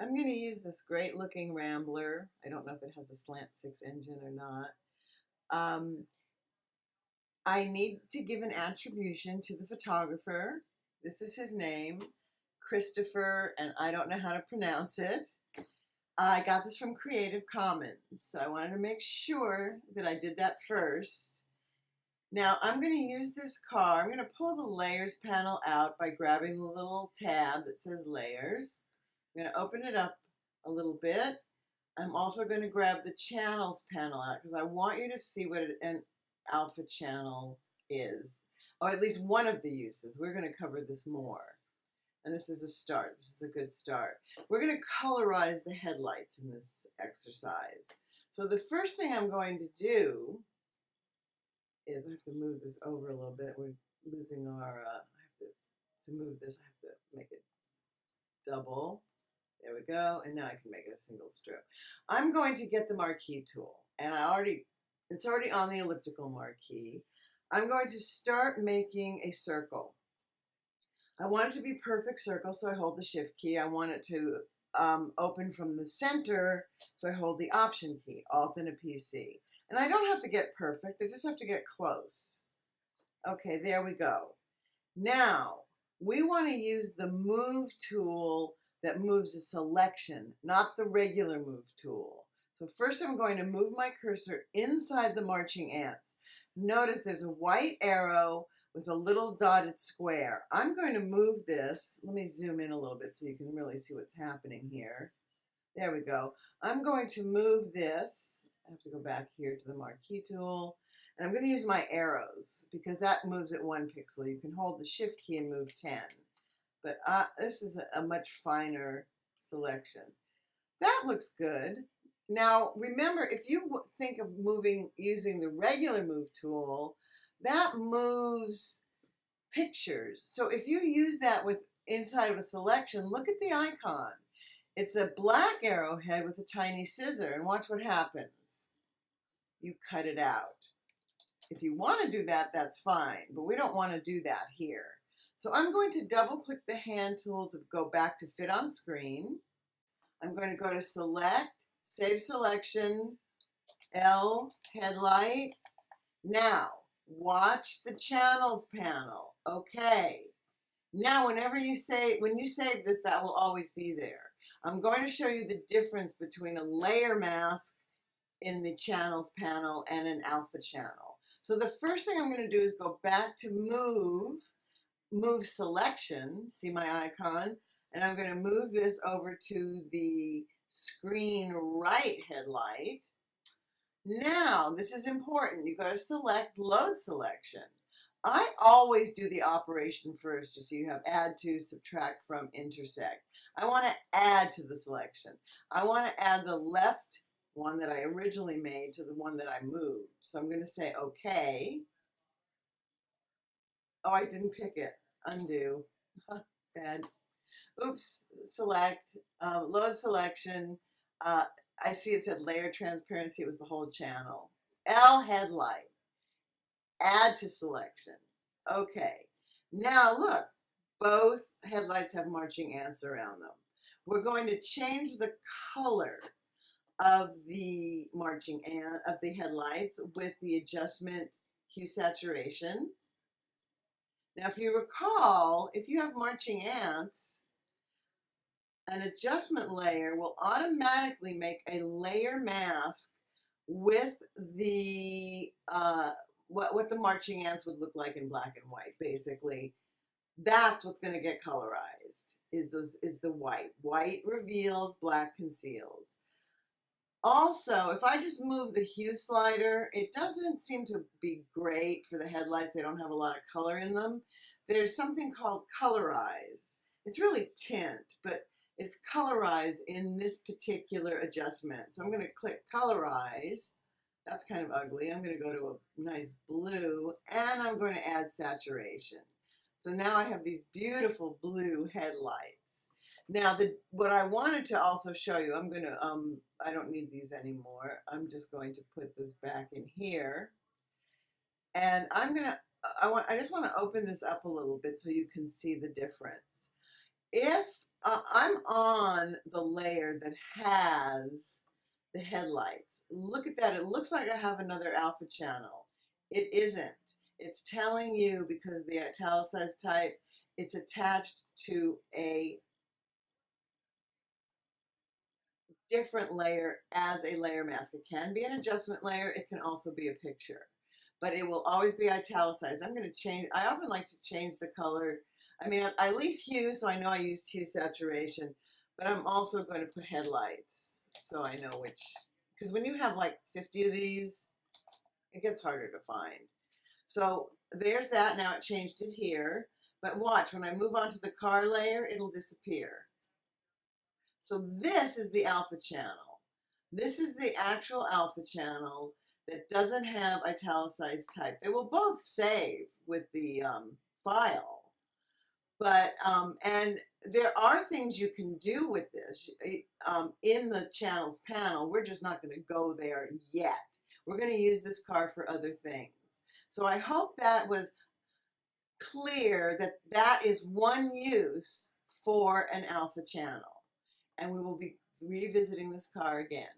I'm going to use this great looking Rambler. I don't know if it has a slant six engine or not. Um, I need to give an attribution to the photographer. This is his name, Christopher, and I don't know how to pronounce it. I got this from Creative Commons, so I wanted to make sure that I did that first. Now I'm going to use this car. I'm going to pull the layers panel out by grabbing the little tab that says layers. I'm going to open it up a little bit. I'm also going to grab the channels panel out because I want you to see what an alpha channel is, or at least one of the uses. We're going to cover this more. And this is a start. This is a good start. We're going to colorize the headlights in this exercise. So the first thing I'm going to do is I have to move this over a little bit. We're losing our, uh, I have to, to move this, I have to make it double. We go. And now I can make it a single strip. I'm going to get the marquee tool and I already, it's already on the elliptical marquee. I'm going to start making a circle. I want it to be perfect circle, so I hold the shift key. I want it to um, open from the center, so I hold the option key, Alt and a PC. And I don't have to get perfect, I just have to get close. Okay, there we go. Now, we want to use the move tool that moves a selection, not the regular move tool. So first I'm going to move my cursor inside the marching ants. Notice there's a white arrow with a little dotted square. I'm going to move this. Let me zoom in a little bit so you can really see what's happening here. There we go. I'm going to move this. I have to go back here to the marquee tool. And I'm going to use my arrows because that moves at one pixel. You can hold the shift key and move 10. But uh, this is a, a much finer selection. That looks good. Now, remember, if you think of moving using the regular move tool, that moves pictures. So if you use that with inside of a selection, look at the icon. It's a black arrowhead with a tiny scissor and watch what happens. You cut it out. If you want to do that, that's fine, but we don't want to do that here. So I'm going to double click the hand tool to go back to fit on screen. I'm going to go to select, save selection, L headlight. Now, watch the channels panel. Okay. Now, whenever you say, when you save this, that will always be there. I'm going to show you the difference between a layer mask in the channels panel and an alpha channel. So the first thing I'm going to do is go back to move, move selection, see my icon, and I'm going to move this over to the screen right headlight. Now, this is important. You've got to select load selection. I always do the operation first, just so you have add to, subtract from, intersect. I want to add to the selection. I want to add the left one that I originally made to the one that I moved. So I'm going to say OK. Oh, I didn't pick it. Undo. Bad. Oops. Select. Um, load selection. Uh, I see it said layer transparency. It was the whole channel. L headlight. Add to selection. Okay. Now look, both headlights have marching ants around them. We're going to change the color of the marching ant of the headlights with the adjustment hue saturation. Now, if you recall, if you have marching ants, an adjustment layer will automatically make a layer mask with the uh, what, what the marching ants would look like in black and white, basically. That's what's going to get colorized, is, those, is the white. White reveals, black conceals. Also, if I just move the hue slider, it doesn't seem to be great for the headlights. They don't have a lot of color in them. There's something called colorize. It's really tint, but it's colorize in this particular adjustment. So I'm going to click colorize. That's kind of ugly. I'm going to go to a nice blue and I'm going to add saturation. So now I have these beautiful blue headlights. Now, the, what I wanted to also show you, I'm going to, um, I don't need these anymore. I'm just going to put this back in here. And I'm going to, I want, I just want to open this up a little bit so you can see the difference. If uh, I'm on the layer that has the headlights. Look at that. It looks like I have another alpha channel. It isn't. It's telling you because the italicized type, it's attached to a different layer as a layer mask. It can be an adjustment layer. It can also be a picture, but it will always be italicized. I'm going to change. I often like to change the color. I mean, I, leave hue, so I know I used hue saturation, but I'm also going to put headlights so I know which, because when you have like 50 of these, it gets harder to find. So there's that. Now it changed it here. But watch, when I move on to the car layer, it'll disappear. So this is the alpha channel. This is the actual alpha channel that doesn't have italicized type. They will both save with the um, file. But, um, and there are things you can do with this um, in the channels panel. We're just not going to go there yet. We're going to use this car for other things. So I hope that was clear that that is one use for an alpha channel and we will be revisiting this car again.